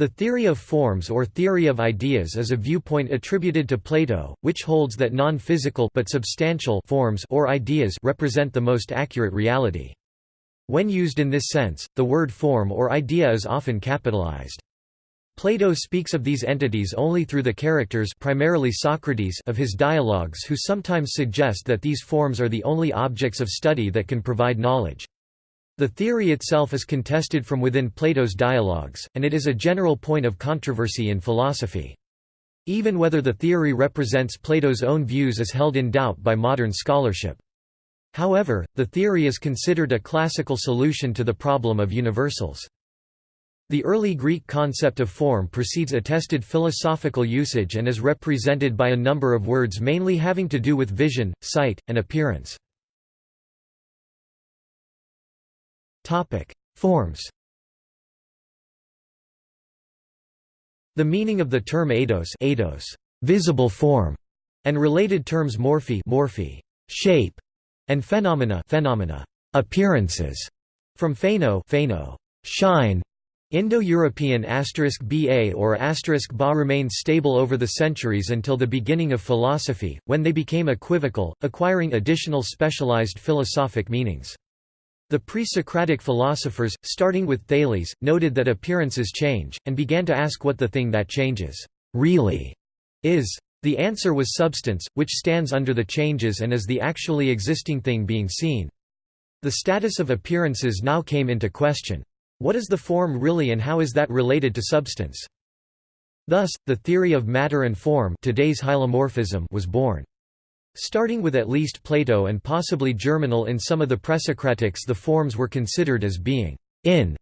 The theory of forms or theory of ideas is a viewpoint attributed to Plato, which holds that non-physical but substantial forms or ideas represent the most accurate reality. When used in this sense, the word form or idea is often capitalized. Plato speaks of these entities only through the characters primarily Socrates of his dialogues who sometimes suggest that these forms are the only objects of study that can provide knowledge. The theory itself is contested from within Plato's dialogues, and it is a general point of controversy in philosophy. Even whether the theory represents Plato's own views is held in doubt by modern scholarship. However, the theory is considered a classical solution to the problem of universals. The early Greek concept of form precedes attested philosophical usage and is represented by a number of words mainly having to do with vision, sight, and appearance. Forms. The meaning of the term eidos, eidos visible form, and related terms morphe, morphe shape, and phenomena, phenomena appearances, from pheno, pheno shine, Indo-European ba or ba remained stable over the centuries until the beginning of philosophy, when they became equivocal, acquiring additional specialized philosophic meanings. The pre-Socratic philosophers, starting with Thales, noted that appearances change, and began to ask what the thing that changes really is. The answer was substance, which stands under the changes and is the actually existing thing being seen. The status of appearances now came into question. What is the form really and how is that related to substance? Thus, the theory of matter and form today's hylomorphism was born. Starting with at least Plato and possibly Germinal in some of the Presocratics the forms were considered as being in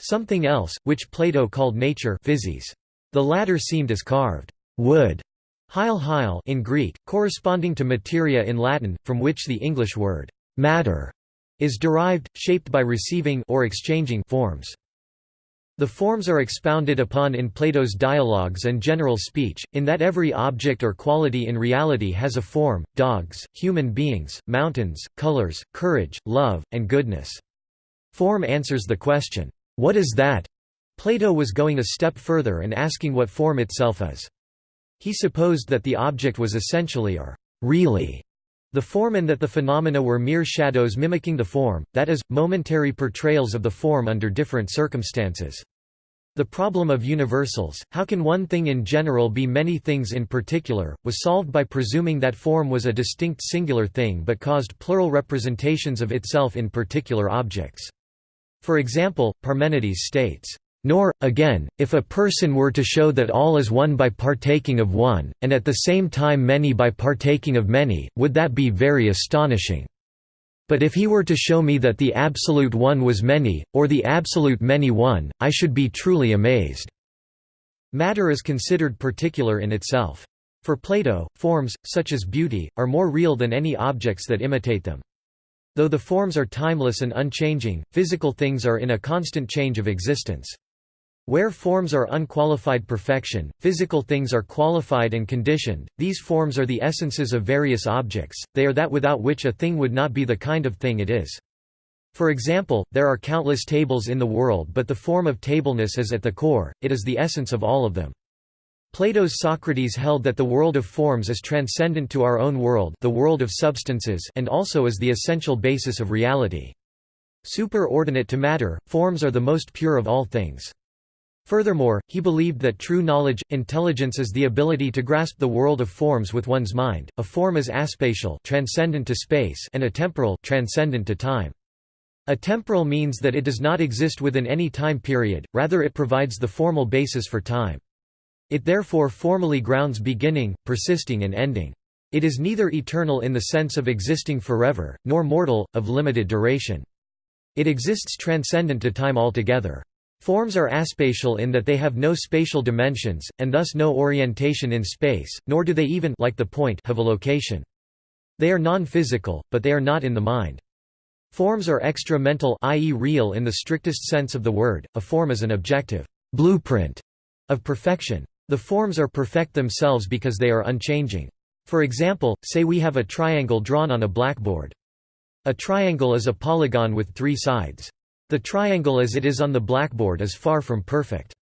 something else, which Plato called nature physis. The latter seemed as carved wood hyle hyle in Greek, corresponding to materia in Latin, from which the English word matter is derived, shaped by receiving or exchanging forms. The forms are expounded upon in Plato's dialogues and general speech, in that every object or quality in reality has a form, dogs, human beings, mountains, colors, courage, love, and goodness. Form answers the question, what is that? Plato was going a step further and asking what form itself is. He supposed that the object was essentially or really the form and that the phenomena were mere shadows mimicking the form, that is, momentary portrayals of the form under different circumstances. The problem of universals, how can one thing in general be many things in particular, was solved by presuming that form was a distinct singular thing but caused plural representations of itself in particular objects. For example, Parmenides states, nor, again, if a person were to show that all is one by partaking of one, and at the same time many by partaking of many, would that be very astonishing. But if he were to show me that the absolute one was many, or the absolute many one, I should be truly amazed." Matter is considered particular in itself. For Plato, forms, such as beauty, are more real than any objects that imitate them. Though the forms are timeless and unchanging, physical things are in a constant change of existence. Where forms are unqualified perfection, physical things are qualified and conditioned, these forms are the essences of various objects, they are that without which a thing would not be the kind of thing it is. For example, there are countless tables in the world but the form of tableness is at the core, it is the essence of all of them. Plato's Socrates held that the world of forms is transcendent to our own world the world of substances and also is the essential basis of reality. Superordinate to matter, forms are the most pure of all things. Furthermore, he believed that true knowledge, intelligence is the ability to grasp the world of forms with one's mind. A form is aspatial, transcendent to space, and atemporal, transcendent to time. Atemporal means that it does not exist within any time period, rather it provides the formal basis for time. It therefore formally grounds beginning, persisting and ending. It is neither eternal in the sense of existing forever, nor mortal, of limited duration. It exists transcendent to time altogether. Forms are aspatial in that they have no spatial dimensions, and thus no orientation in space, nor do they even like the point have a location. They are non-physical, but they are not in the mind. Forms are extra-mental i.e. real in the strictest sense of the word, a form is an objective blueprint of perfection. The forms are perfect themselves because they are unchanging. For example, say we have a triangle drawn on a blackboard. A triangle is a polygon with three sides. The triangle as it is on the blackboard is far from perfect.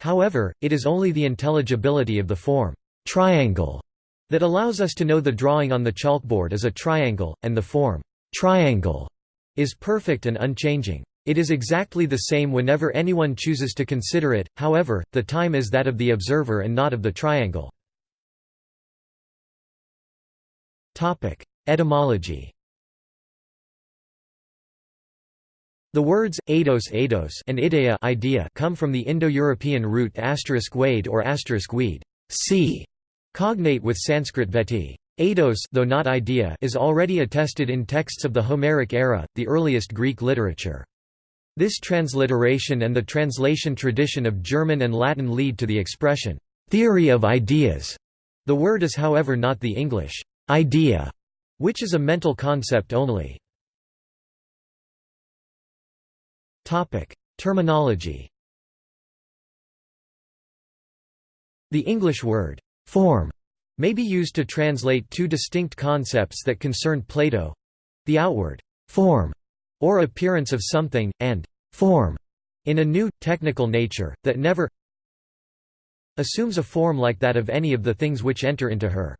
However, it is only the intelligibility of the form triangle that allows us to know the drawing on the chalkboard is a triangle, and the form triangle is perfect and unchanging. It is exactly the same whenever anyone chooses to consider it, however, the time is that of the observer and not of the triangle. Etymology The words eidos, eidos and idea, idea come from the Indo-European root asterisk wade or asterisk weed, see, cognate with Sanskrit veti. Eidos though not idea is already attested in texts of the Homeric era, the earliest Greek literature. This transliteration and the translation tradition of German and Latin lead to the expression, theory of ideas. The word is however not the English idea, which is a mental concept only. Terminology The English word, form, may be used to translate two distinct concepts that concern Plato—the outward form or appearance of something, and form in a new, technical nature, that never assumes a form like that of any of the things which enter into her.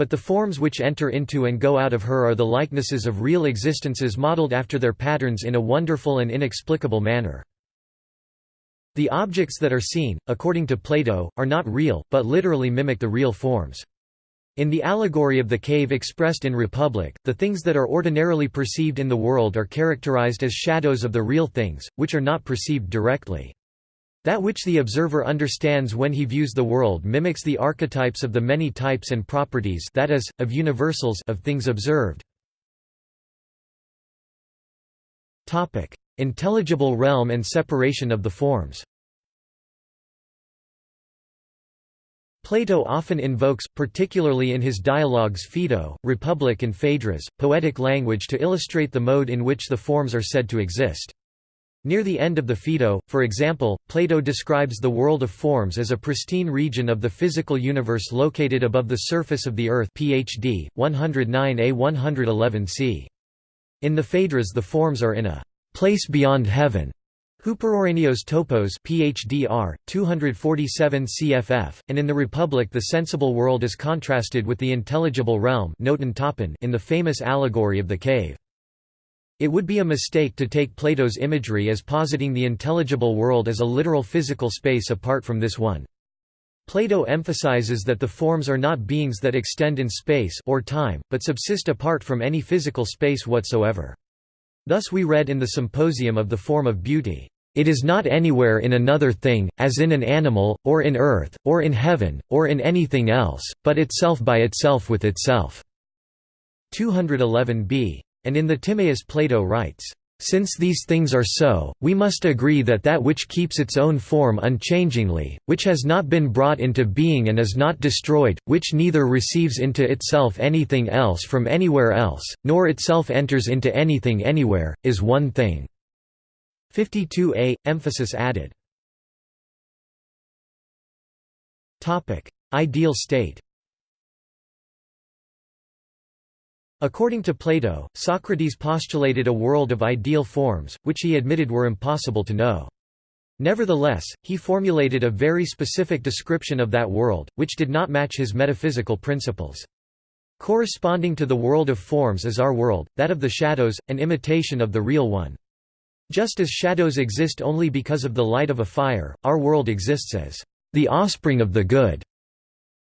But the forms which enter into and go out of her are the likenesses of real existences modeled after their patterns in a wonderful and inexplicable manner. The objects that are seen, according to Plato, are not real, but literally mimic the real forms. In the allegory of the cave expressed in Republic, the things that are ordinarily perceived in the world are characterized as shadows of the real things, which are not perceived directly. That which the observer understands when he views the world mimics the archetypes of the many types and properties that is, of universals of things observed. Intelligible realm and separation of the forms Plato often invokes, particularly in his dialogues Phaedo, Republic and Phaedrus, poetic language to illustrate the mode in which the forms are said to exist. Near the end of the Phaedo, for example, Plato describes the world of forms as a pristine region of the physical universe located above the surface of the Earth phd, 109a 111c. In the Phaedrus the forms are in a place beyond heaven, Hyperouranios topos PHDR 247 CFF and in the Republic the sensible world is contrasted with the intelligible realm in the famous allegory of the cave. It would be a mistake to take Plato's imagery as positing the intelligible world as a literal physical space apart from this one. Plato emphasizes that the forms are not beings that extend in space or time, but subsist apart from any physical space whatsoever. Thus we read in the Symposium of the Form of Beauty, "...it is not anywhere in another thing, as in an animal, or in earth, or in heaven, or in anything else, but itself by itself with itself." 211b. And in the Timaeus Plato writes, since these things are so, we must agree that that which keeps its own form unchangingly, which has not been brought into being and is not destroyed, which neither receives into itself anything else from anywhere else, nor itself enters into anything anywhere, is one thing." 52a, emphasis added. Ideal state According to Plato, Socrates postulated a world of ideal forms, which he admitted were impossible to know. Nevertheless, he formulated a very specific description of that world, which did not match his metaphysical principles. Corresponding to the world of forms is our world, that of the shadows, an imitation of the real one. Just as shadows exist only because of the light of a fire, our world exists as the offspring of the good.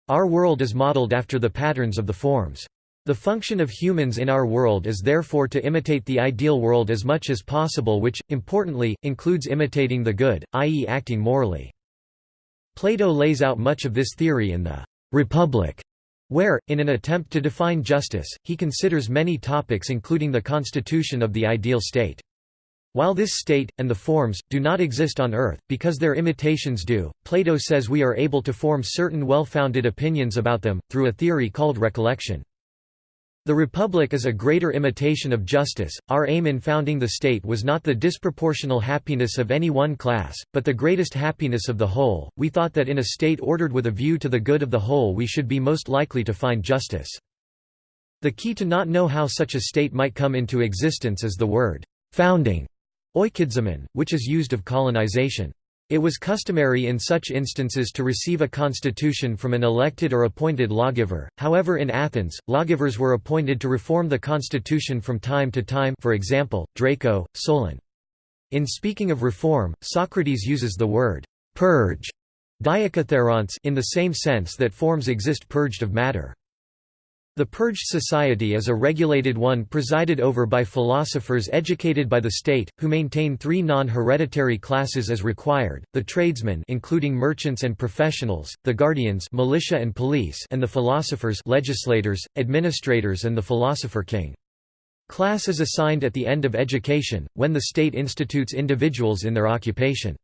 Our world is modeled after the patterns of the forms. The function of humans in our world is therefore to imitate the ideal world as much as possible which, importantly, includes imitating the good, i.e. acting morally. Plato lays out much of this theory in the «Republic», where, in an attempt to define justice, he considers many topics including the constitution of the ideal state. While this state, and the forms, do not exist on earth, because their imitations do, Plato says we are able to form certain well-founded opinions about them, through a theory called recollection. The Republic is a greater imitation of justice. Our aim in founding the state was not the disproportional happiness of any one class, but the greatest happiness of the whole. We thought that in a state ordered with a view to the good of the whole we should be most likely to find justice. The key to not know how such a state might come into existence is the word founding, oikidzomen, which is used of colonization. It was customary in such instances to receive a constitution from an elected or appointed lawgiver, however in Athens, lawgivers were appointed to reform the constitution from time to time for example, Draco, Solon. In speaking of reform, Socrates uses the word «purge» in the same sense that forms exist purged of matter. The Purged Society is a regulated one presided over by philosophers educated by the state, who maintain three non-hereditary classes as required, the tradesmen including merchants and professionals, the guardians militia and, police and the philosophers legislators, administrators and the philosopher king. Class is assigned at the end of education, when the state institutes individuals in their occupation.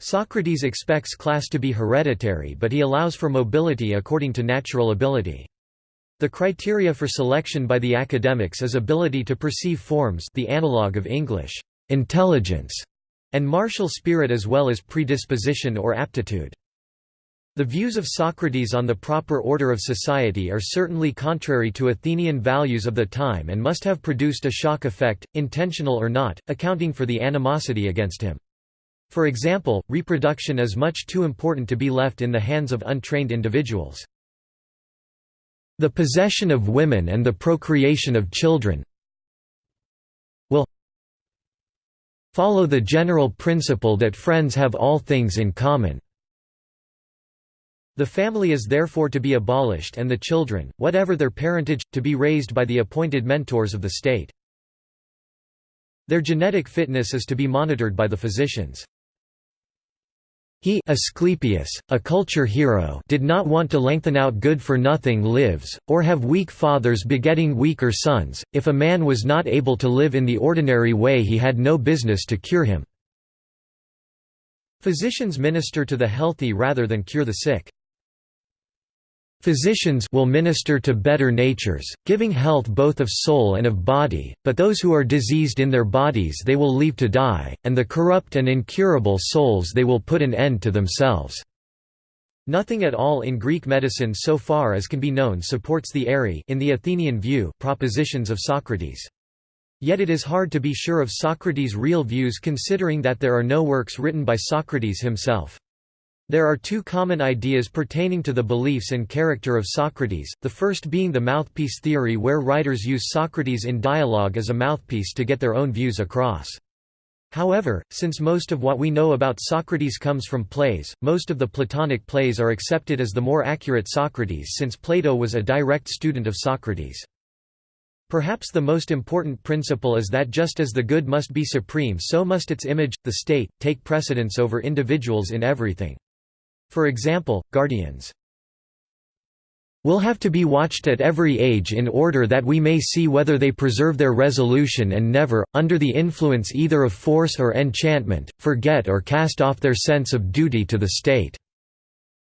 Socrates expects class to be hereditary but he allows for mobility according to natural ability. The criteria for selection by the academics is ability to perceive forms the analog of English, intelligence, and martial spirit as well as predisposition or aptitude. The views of Socrates on the proper order of society are certainly contrary to Athenian values of the time and must have produced a shock effect, intentional or not, accounting for the animosity against him. For example, reproduction is much too important to be left in the hands of untrained individuals. The possession of women and the procreation of children will follow the general principle that friends have all things in common. The family is therefore to be abolished and the children, whatever their parentage, to be raised by the appointed mentors of the state. Their genetic fitness is to be monitored by the physicians. He Asclepius, a culture hero did not want to lengthen out good-for-nothing lives, or have weak fathers begetting weaker sons, if a man was not able to live in the ordinary way he had no business to cure him. Physicians minister to the healthy rather than cure the sick. Physicians will minister to better natures, giving health both of soul and of body, but those who are diseased in their bodies they will leave to die, and the corrupt and incurable souls they will put an end to themselves." Nothing at all in Greek medicine so far as can be known supports the eri in the Athenian view propositions of Socrates. Yet it is hard to be sure of Socrates' real views considering that there are no works written by Socrates himself. There are two common ideas pertaining to the beliefs and character of Socrates, the first being the mouthpiece theory where writers use Socrates in dialogue as a mouthpiece to get their own views across. However, since most of what we know about Socrates comes from plays, most of the Platonic plays are accepted as the more accurate Socrates since Plato was a direct student of Socrates. Perhaps the most important principle is that just as the good must be supreme so must its image, the state, take precedence over individuals in everything. For example, guardians will have to be watched at every age in order that we may see whether they preserve their resolution and never, under the influence either of force or enchantment, forget or cast off their sense of duty to the state."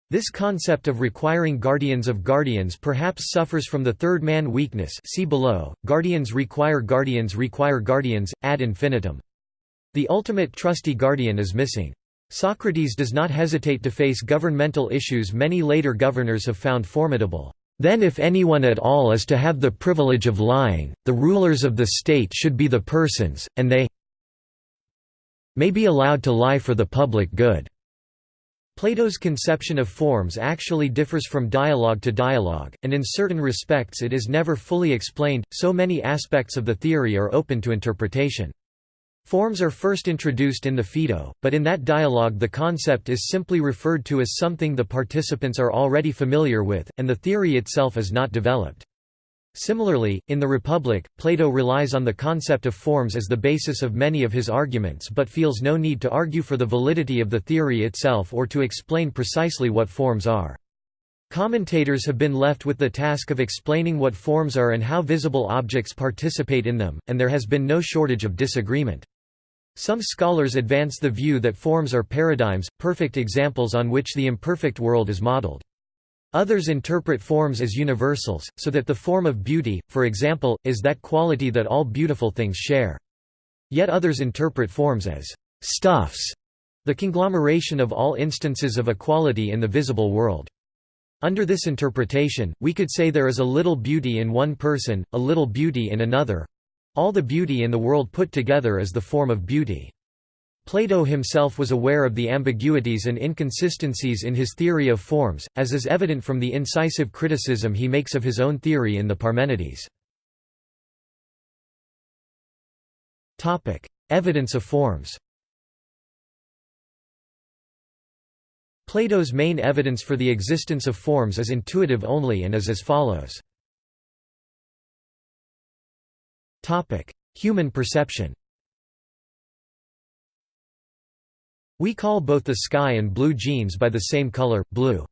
This concept of requiring guardians of guardians perhaps suffers from the third man weakness see below, guardians require guardians require guardians, ad infinitum. The ultimate trusty guardian is missing. Socrates does not hesitate to face governmental issues many later governors have found formidable. Then if anyone at all is to have the privilege of lying, the rulers of the state should be the persons, and they may be allowed to lie for the public good." Plato's conception of forms actually differs from dialogue to dialogue, and in certain respects it is never fully explained, so many aspects of the theory are open to interpretation. Forms are first introduced in the Phaedo, but in that dialogue the concept is simply referred to as something the participants are already familiar with, and the theory itself is not developed. Similarly, in the Republic, Plato relies on the concept of forms as the basis of many of his arguments but feels no need to argue for the validity of the theory itself or to explain precisely what forms are. Commentators have been left with the task of explaining what forms are and how visible objects participate in them, and there has been no shortage of disagreement. Some scholars advance the view that forms are paradigms, perfect examples on which the imperfect world is modeled. Others interpret forms as universals, so that the form of beauty, for example, is that quality that all beautiful things share. Yet others interpret forms as stuffs, the conglomeration of all instances of equality in the visible world. Under this interpretation, we could say there is a little beauty in one person, a little beauty in another, all the beauty in the world put together is the form of beauty. Plato himself was aware of the ambiguities and inconsistencies in his theory of forms, as is evident from the incisive criticism he makes of his own theory in the Parmenides. Evidence of forms Plato's main evidence for the existence of forms is intuitive only and is as follows. Human perception We call both the sky and blue jeans by the same color, blue.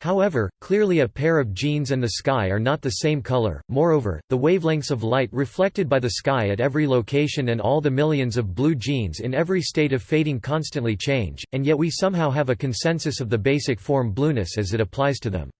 However, clearly a pair of jeans and the sky are not the same color, moreover, the wavelengths of light reflected by the sky at every location and all the millions of blue jeans in every state of fading constantly change, and yet we somehow have a consensus of the basic form blueness as it applies to them.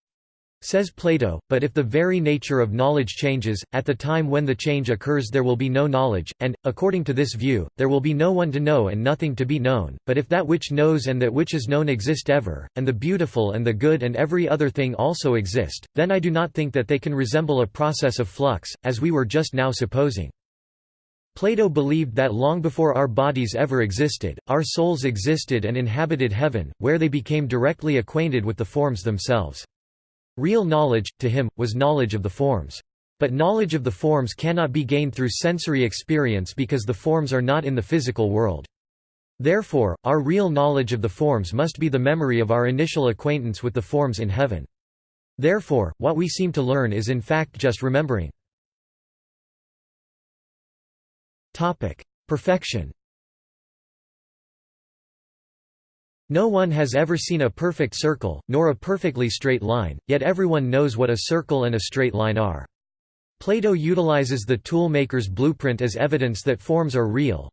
Says Plato, but if the very nature of knowledge changes, at the time when the change occurs there will be no knowledge, and, according to this view, there will be no one to know and nothing to be known, but if that which knows and that which is known exist ever, and the beautiful and the good and every other thing also exist, then I do not think that they can resemble a process of flux, as we were just now supposing. Plato believed that long before our bodies ever existed, our souls existed and inhabited heaven, where they became directly acquainted with the forms themselves. Real knowledge, to him, was knowledge of the forms. But knowledge of the forms cannot be gained through sensory experience because the forms are not in the physical world. Therefore, our real knowledge of the forms must be the memory of our initial acquaintance with the forms in heaven. Therefore, what we seem to learn is in fact just remembering. Perfection No one has ever seen a perfect circle, nor a perfectly straight line, yet everyone knows what a circle and a straight line are. Plato utilizes the toolmaker's blueprint as evidence that forms are real.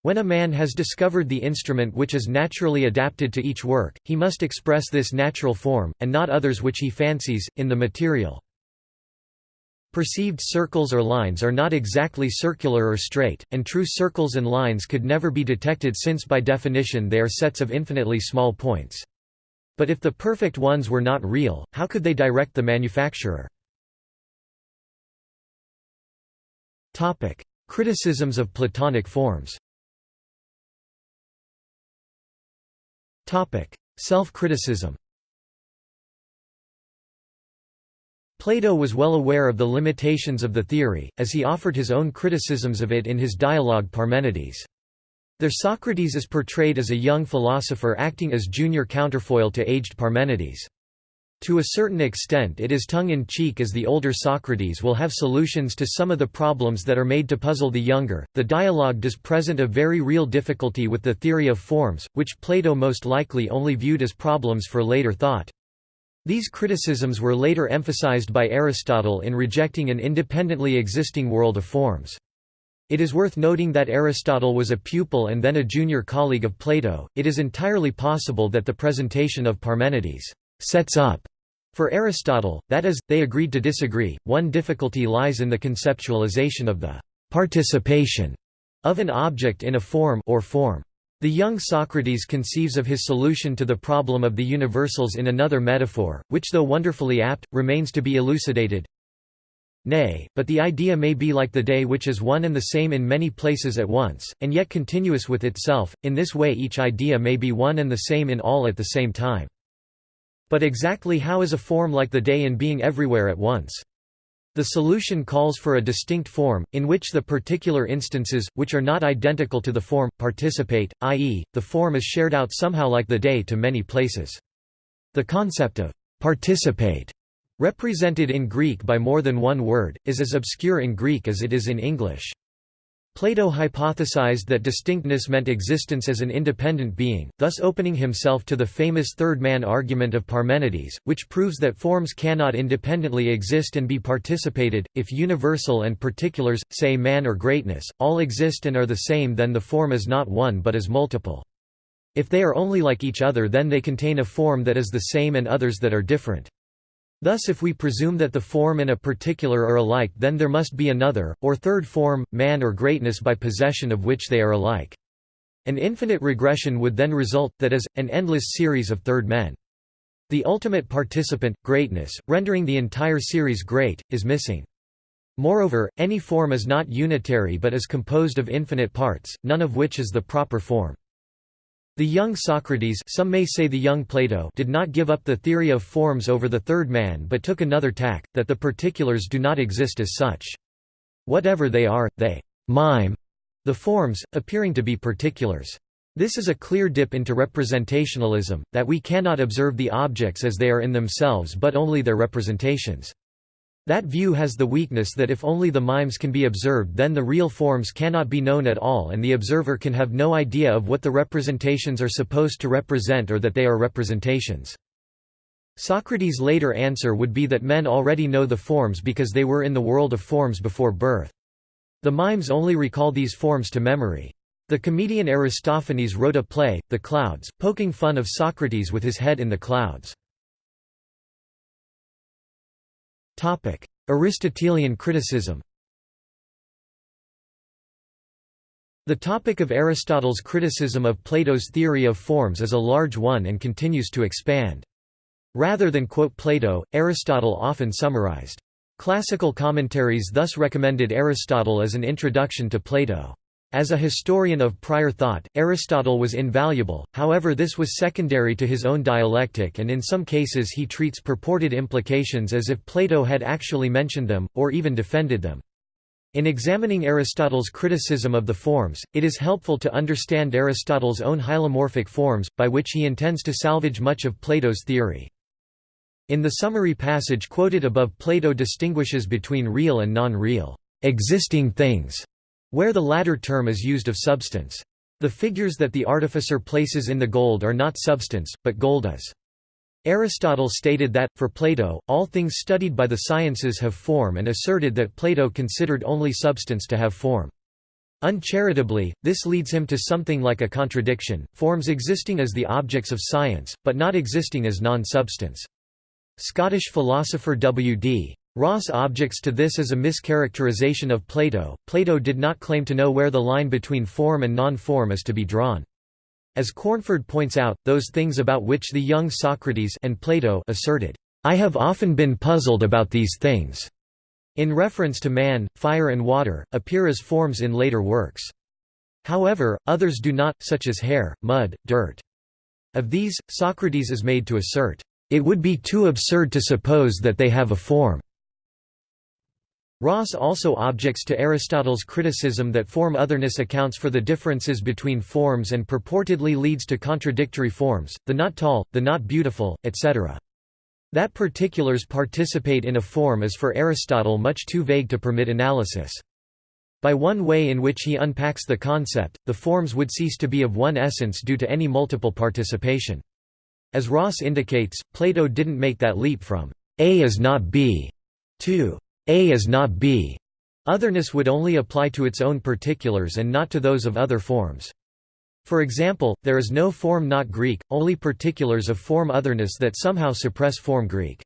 When a man has discovered the instrument which is naturally adapted to each work, he must express this natural form, and not others which he fancies, in the material. Perceived circles or lines are not exactly circular or straight, and true circles and lines could never be detected since by definition they are sets of infinitely small points. But if the perfect ones were not real, how could they direct the manufacturer? Criticisms of Platonic forms Self-criticism Plato was well aware of the limitations of the theory, as he offered his own criticisms of it in his dialogue Parmenides. There Socrates is portrayed as a young philosopher acting as junior counterfoil to aged Parmenides. To a certain extent it is tongue-in-cheek as the older Socrates will have solutions to some of the problems that are made to puzzle the younger. The dialogue does present a very real difficulty with the theory of forms, which Plato most likely only viewed as problems for later thought. These criticisms were later emphasized by Aristotle in rejecting an independently existing world of forms. It is worth noting that Aristotle was a pupil and then a junior colleague of Plato. It is entirely possible that the presentation of Parmenides sets up for Aristotle, that is, they agreed to disagree. One difficulty lies in the conceptualization of the participation of an object in a form or form. The young Socrates conceives of his solution to the problem of the universals in another metaphor, which though wonderfully apt, remains to be elucidated. Nay, but the idea may be like the day which is one and the same in many places at once, and yet continuous with itself, in this way each idea may be one and the same in all at the same time. But exactly how is a form like the day in being everywhere at once? The solution calls for a distinct form, in which the particular instances, which are not identical to the form, participate, i.e., the form is shared out somehow like the day to many places. The concept of «participate» represented in Greek by more than one word, is as obscure in Greek as it is in English. Plato hypothesized that distinctness meant existence as an independent being, thus opening himself to the famous third-man argument of Parmenides, which proves that forms cannot independently exist and be participated. If universal and particulars, say man or greatness, all exist and are the same then the form is not one but is multiple. If they are only like each other then they contain a form that is the same and others that are different. Thus if we presume that the form and a particular are alike then there must be another, or third form, man or greatness by possession of which they are alike. An infinite regression would then result, that is, an endless series of third men. The ultimate participant, greatness, rendering the entire series great, is missing. Moreover, any form is not unitary but is composed of infinite parts, none of which is the proper form. The young Socrates some may say the young Plato did not give up the theory of forms over the third man but took another tack, that the particulars do not exist as such. Whatever they are, they mime the forms, appearing to be particulars. This is a clear dip into representationalism, that we cannot observe the objects as they are in themselves but only their representations. That view has the weakness that if only the mimes can be observed then the real forms cannot be known at all and the observer can have no idea of what the representations are supposed to represent or that they are representations. Socrates' later answer would be that men already know the forms because they were in the world of forms before birth. The mimes only recall these forms to memory. The comedian Aristophanes wrote a play, The Clouds, poking fun of Socrates with his head in the clouds. Aristotelian criticism The topic of Aristotle's criticism of Plato's theory of forms is a large one and continues to expand. Rather than quote Plato, Aristotle often summarized. Classical commentaries thus recommended Aristotle as an introduction to Plato. As a historian of prior thought, Aristotle was invaluable, however this was secondary to his own dialectic and in some cases he treats purported implications as if Plato had actually mentioned them, or even defended them. In examining Aristotle's criticism of the forms, it is helpful to understand Aristotle's own hylomorphic forms, by which he intends to salvage much of Plato's theory. In the summary passage quoted above Plato distinguishes between real and non-real existing things where the latter term is used of substance. The figures that the artificer places in the gold are not substance, but gold is. Aristotle stated that, for Plato, all things studied by the sciences have form and asserted that Plato considered only substance to have form. Uncharitably, this leads him to something like a contradiction, forms existing as the objects of science, but not existing as non-substance. Scottish philosopher W.D. Ross objects to this as a mischaracterization of Plato. Plato did not claim to know where the line between form and non-form is to be drawn. As Cornford points out, those things about which the young Socrates and Plato asserted, "I have often been puzzled about these things." In reference to man, fire and water, appear as forms in later works. However, others do not, such as hair, mud, dirt. Of these, Socrates is made to assert, "...it would be too absurd to suppose that they have a form." Ross also objects to Aristotle's criticism that form otherness accounts for the differences between forms and purportedly leads to contradictory forms, the not tall, the not beautiful, etc. That particulars participate in a form is for Aristotle much too vague to permit analysis. By one way in which he unpacks the concept, the forms would cease to be of one essence due to any multiple participation. As Ross indicates, Plato didn't make that leap from A is not B to a is not B. Otherness would only apply to its own particulars and not to those of other forms. For example, there is no form not Greek, only particulars of form otherness that somehow suppress form Greek.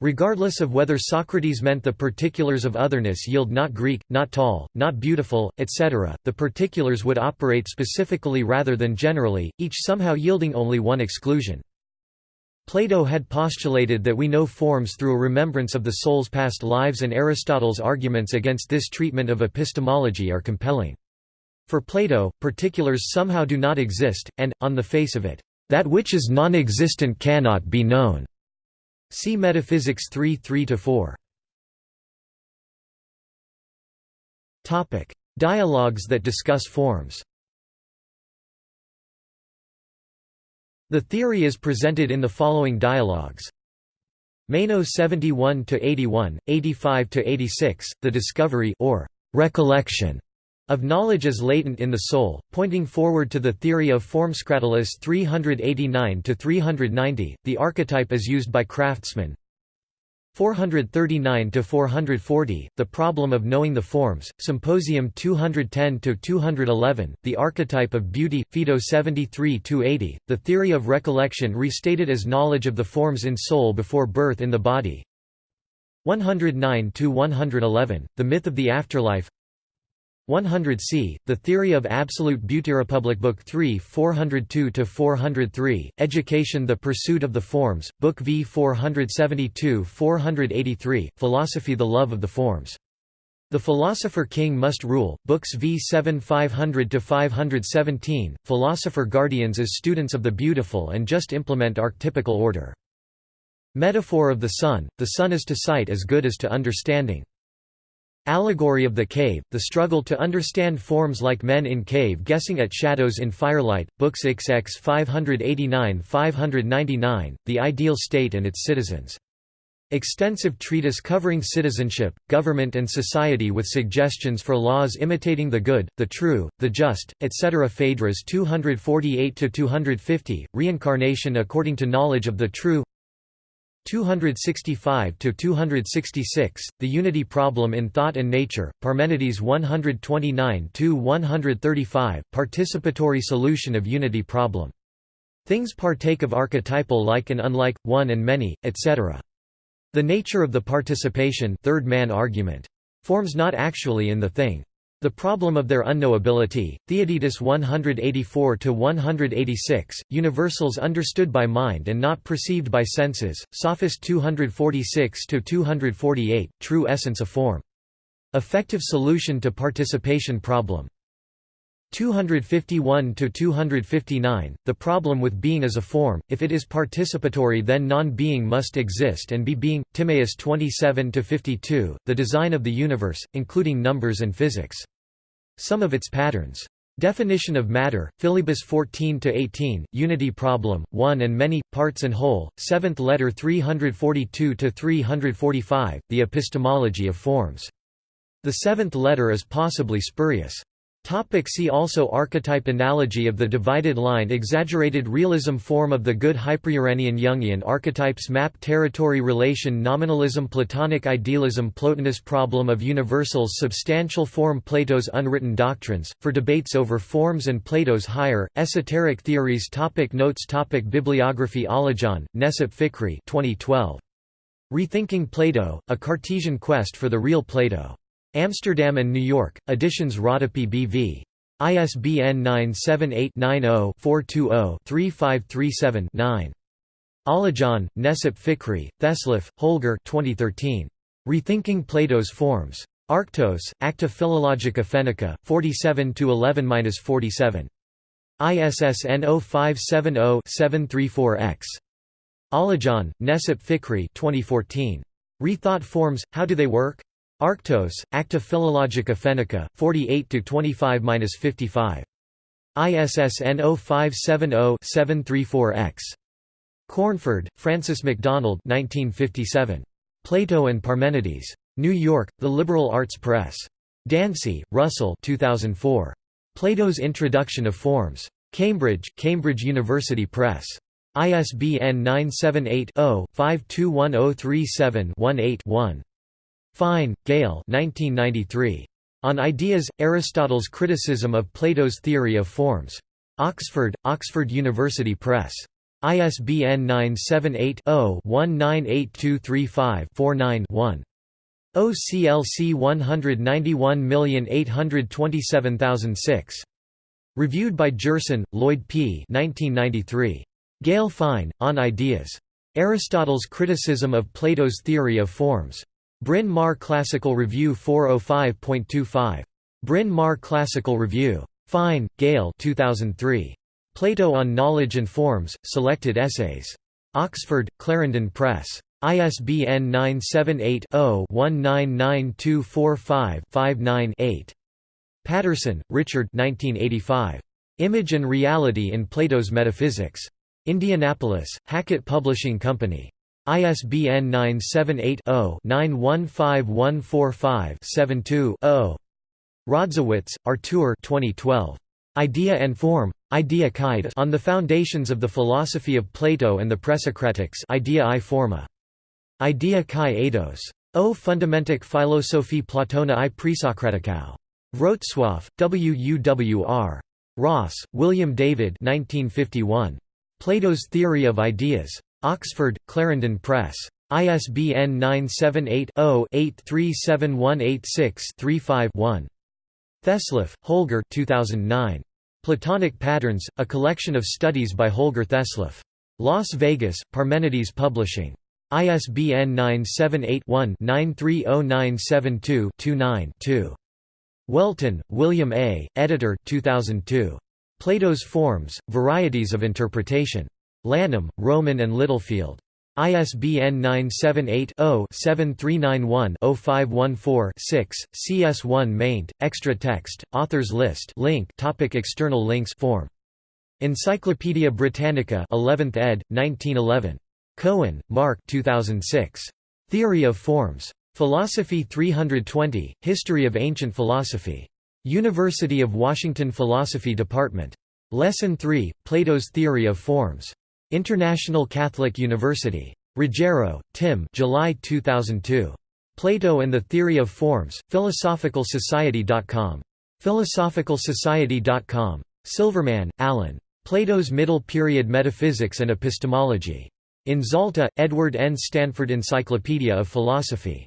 Regardless of whether Socrates meant the particulars of otherness yield not Greek, not tall, not beautiful, etc., the particulars would operate specifically rather than generally, each somehow yielding only one exclusion. Plato had postulated that we know forms through a remembrance of the soul's past lives and Aristotle's arguments against this treatment of epistemology are compelling. For Plato, particulars somehow do not exist, and, on the face of it, that which is non-existent cannot be known. See Metaphysics 3 3–4. Dialogues that discuss forms The theory is presented in the following dialogues. Meno 71 to 81, 85 to 86, the discovery or recollection of knowledge as latent in the soul, pointing forward to the theory of Forms Cratylus 389 to 390. The archetype is used by craftsmen, 439 to 440 The Problem of Knowing the Forms Symposium 210 to 211 The Archetype of Beauty Phaedo 73 to 80 The Theory of Recollection restated as knowledge of the forms in soul before birth in the body. 109 to 111 The Myth of the Afterlife 100 c. The Theory of Absolute Beauty Republic Book 3 402–403, Education The Pursuit of the Forms, Book V 472–483, Philosophy The Love of the Forms The Philosopher King Must Rule, Books v 7 500–517, Philosopher Guardians as Students of the Beautiful and Just Implement Archetypical Order. Metaphor of the Sun, the Sun is to sight as good as to understanding. Allegory of the Cave, the struggle to understand forms like men in cave guessing at shadows in firelight, Books XX 589–599, The Ideal State and Its Citizens. Extensive treatise covering citizenship, government and society with suggestions for laws imitating the good, the true, the just, etc. Phaedrus 248–250, Reincarnation according to knowledge of the true 265–266, The Unity Problem in Thought and Nature, Parmenides 129 to 135 Participatory Solution of Unity Problem. Things partake of archetypal like and unlike, one and many, etc. The nature of the participation third man argument. Forms not actually in the thing. The problem of their unknowability, Theaetetus 184–186, universals understood by mind and not perceived by senses, Sophist 246–248, true essence of form. Effective solution to participation problem. 251 to 259 The problem with being as a form if it is participatory then non-being must exist and be being Timaeus 27 to 52 The design of the universe including numbers and physics Some of its patterns Definition of matter, Philebus 14–18, Unity Problem, 1 and Many, Parts and Whole, 7th letter 342–345, The Epistemology of Forms. The seventh letter is possibly spurious. Topic see also Archetype analogy of the divided line Exaggerated realism form of the good Hyperuranian Jungian archetypes map territory relation Nominalism Platonic idealism Plotinus problem of universals Substantial form Plato's unwritten doctrines, for debates over forms and Plato's higher, esoteric theories topic Notes topic Bibliography Alijan, Necip Fikri 2012. Rethinking Plato, A Cartesian Quest for the Real Plato. Amsterdam and New York, editions Rodopi B.V. ISBN 978-90-420-3537-9. Alijan, Necip Fikri, Thesleff, Holger 2013. Rethinking Plato's Forms. Arctos, Acta Philologica Fennica, 47–11–47. ISSN 0570-734-X. Alijan, Necip Fikri 2014. Rethought Forms, How Do They Work? Arctos, Acta Philologica Fennica, 48–25–55. ISSN 0570-734-X. Cornford, Francis MacDonald 1957. Plato and Parmenides. New York, The Liberal Arts Press. Dancy, Russell 2004. Plato's Introduction of Forms. Cambridge, Cambridge University Press. ISBN 978 0 521037 18 one oh Fine, Gail 1993. On Ideas, Aristotle's Criticism of Plato's Theory of Forms. Oxford, Oxford University Press. ISBN 978-0-198235-49-1. OCLC 191827006. Reviewed by Gerson, Lloyd P. 1993. Gail Fine, On Ideas. Aristotle's Criticism of Plato's Theory of Forms. Bryn Mawr Classical Review 405.25. Bryn Mawr Classical Review. Fine, Gail 2003. Plato on Knowledge and Forms, Selected Essays. Oxford, Clarendon Press. ISBN 978 0 199245 Patterson, Richard 1985. Image and Reality in Plato's Metaphysics. Indianapolis, Hackett Publishing Company. ISBN 978-0-915145-72-0. Rodzowitz, Artur 2012. Idea and Form. Idea on the Foundations of the Philosophy of Plato and the Presocratics Idea i Forma. Idea kai eidos. O Fundamentik Philosophie Platona i Presocraticau. Wrocław, WUWR. Ross, William David 1951. Plato's Theory of Ideas. Oxford, Clarendon Press. ISBN 978-0-837186-35-1. Thesleff, Holger 2009. Platonic Patterns, a collection of studies by Holger Thesleff. Las Vegas, Parmenides Publishing. ISBN 978-1-930972-29-2. Welton, William A., editor 2002. Plato's Forms, Varieties of Interpretation. Lanham, Rowman and Littlefield. ISBN 978-0-7391-0514-6, CS1 maint, extra text, authors list link topic External links form. Encyclopædia Britannica 11th ed., 1911. Cohen, Marc 2006. Theory of Forms. Philosophy 320, History of Ancient Philosophy. University of Washington Philosophy Department. Lesson 3, Plato's Theory of Forms. International Catholic University. Ruggiero, Tim July 2002. Plato and the Theory of Forms, PhilosophicalSociety.com. PhilosophicalSociety.com. Silverman, Alan. Plato's Middle Period Metaphysics and Epistemology. In Zalta, Edward N. Stanford Encyclopedia of Philosophy.